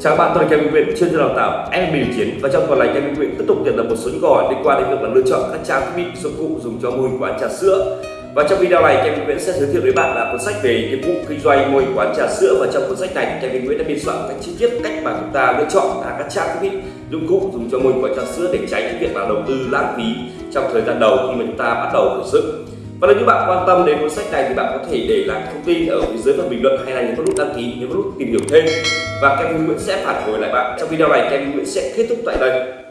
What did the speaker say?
Chào các bạn, tôi là Kevin Nguyễn, chuyên gia đào tạo em bình chiến và trong tuần này Kevin Nguyễn tiếp tục nhận được một số những câu hỏi liên quan đến việc là lựa chọn các trang thiết bị dụng cụ dùng cho mô hình quán trà sữa. Và trong video này Kevin Nguyễn sẽ giới thiệu với bạn là cuốn sách về nghiệp vụ kinh doanh mô hình quán trà sữa và trong cuốn sách này Kevin Nguyễn đã biên soạn cách chi tiết cách mà chúng ta lựa chọn là các trang thiết bị dụng cụ dùng cho mô hình quán trà sữa để tránh cái việc là đầu tư lãng phí trong thời gian đầu khi mà chúng ta bắt đầu khởi sự. Và nếu như bạn quan tâm đến cuốn sách này thì bạn có thể để lại thông tin ở phía dưới phần bình luận hay là nhấn vào nút đăng ký, nhấn nút tìm hiểu thêm và Kevin Nguyễn sẽ phản hồi lại bạn. Trong video này Kevin Nguyễn sẽ kết thúc tại đây.